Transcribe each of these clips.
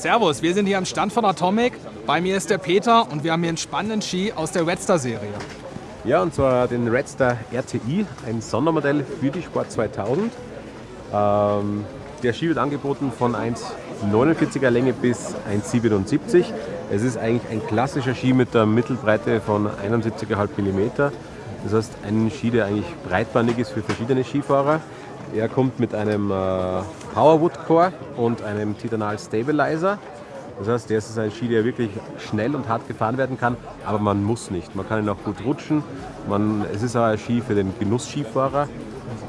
Servus, wir sind hier am Stand von Atomic. Bei mir ist der Peter und wir haben hier einen spannenden Ski aus der Redstar-Serie. Ja, und zwar den Redstar RTI, ein Sondermodell für die Sport 2000. Ähm, der Ski wird angeboten von 1,49er Länge bis 1,77. Es ist eigentlich ein klassischer Ski mit der Mittelbreite von 71,5 mm. Das heißt, ein Ski, der eigentlich breitbandig ist für verschiedene Skifahrer. Er kommt mit einem äh, Powerwood Core und einem Titanal Stabilizer. Das heißt, der ist ein Ski, der wirklich schnell und hart gefahren werden kann, aber man muss nicht. Man kann ihn auch gut rutschen. Man, es ist auch ein Ski für den Genuss-Skifahrer,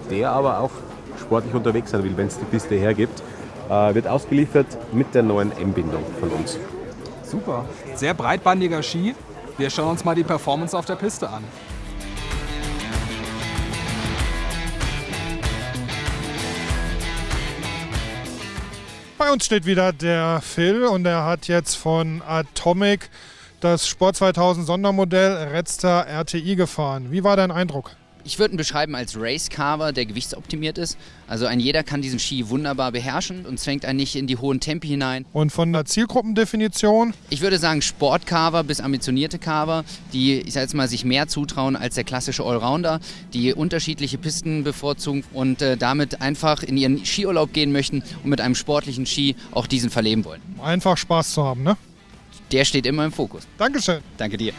der aber auch sportlich unterwegs sein will, wenn es die Piste hergibt. Äh, wird ausgeliefert mit der neuen M-Bindung von uns. Super. Sehr breitbandiger Ski. Wir schauen uns mal die Performance auf der Piste an. Bei uns steht wieder der Phil und er hat jetzt von Atomic das Sport 2000 Sondermodell Redstar RTI gefahren. Wie war dein Eindruck? Ich würde ihn beschreiben als Race Carver, der gewichtsoptimiert ist. Also ein jeder kann diesen Ski wunderbar beherrschen und zwängt einen nicht in die hohen Tempi hinein. Und von der Zielgruppendefinition? Ich würde sagen Sportcarver bis ambitionierte Carver, die, ich sag jetzt mal, sich mehr zutrauen als der klassische Allrounder, die unterschiedliche Pisten bevorzugen und äh, damit einfach in ihren Skiurlaub gehen möchten und mit einem sportlichen Ski auch diesen verleben wollen. Einfach Spaß zu haben, ne? Der steht immer im Fokus. Dankeschön. Danke dir.